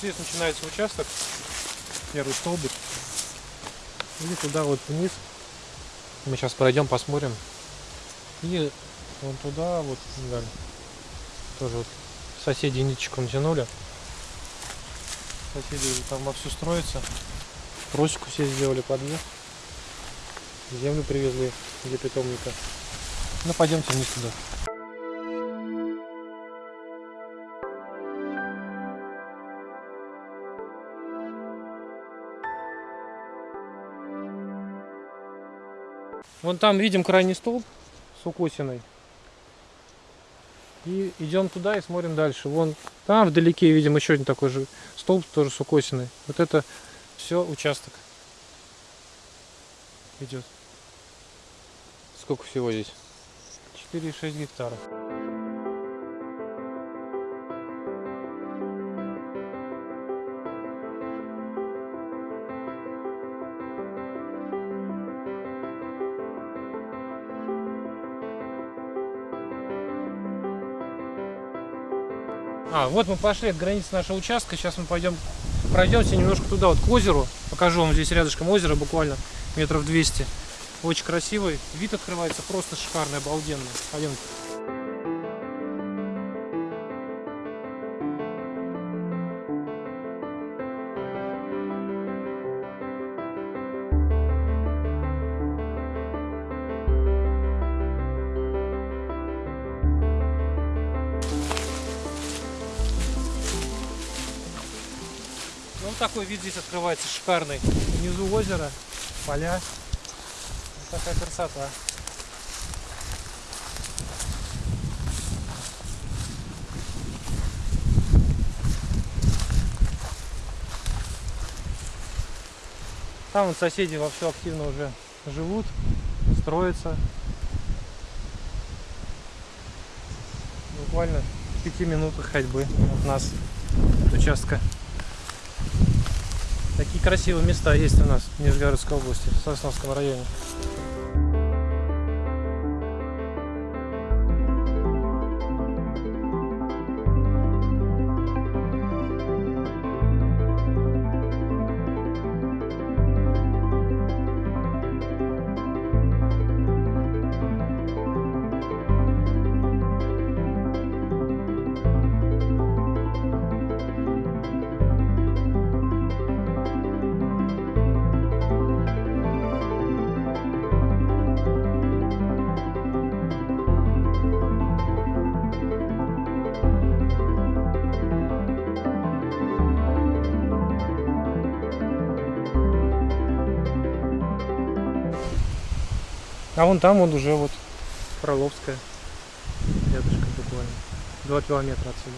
здесь начинается участок, первый столбик. И туда вот вниз. Мы сейчас пройдем, посмотрим. И вон туда вот далее. Тоже вот соседи ниточку натянули. Соседи уже там вовсю строятся. Просеку все сделали подъезд. Землю привезли для питомника. Ну пойдемте вниз туда. Вон там видим крайний столб с укосиной. И идем туда и смотрим дальше. Вон там вдалеке видим еще один такой же столб, тоже с укосиной. Вот это все участок идет. Сколько всего здесь? 4,6 гектара. А, вот мы пошли от границы нашего участка. Сейчас мы пойдем, пройдемся немножко туда, вот к озеру. Покажу вам здесь рядышком озеро, буквально метров 200. Очень красивый. Вид открывается просто шикарный, обалденный. Пойдем. Ну, вот такой вид здесь открывается шикарный. Внизу озеро, поля. Вот такая красота. Там вот соседи вовсю активно уже живут, строятся. Буквально в пяти минутах ходьбы от нас, от участка. Такие красивые места есть у нас в Нижегородской области, в Сосновском районе. А вон там вот уже вот Фроловская. Рядышком буквально. Два километра отсюда.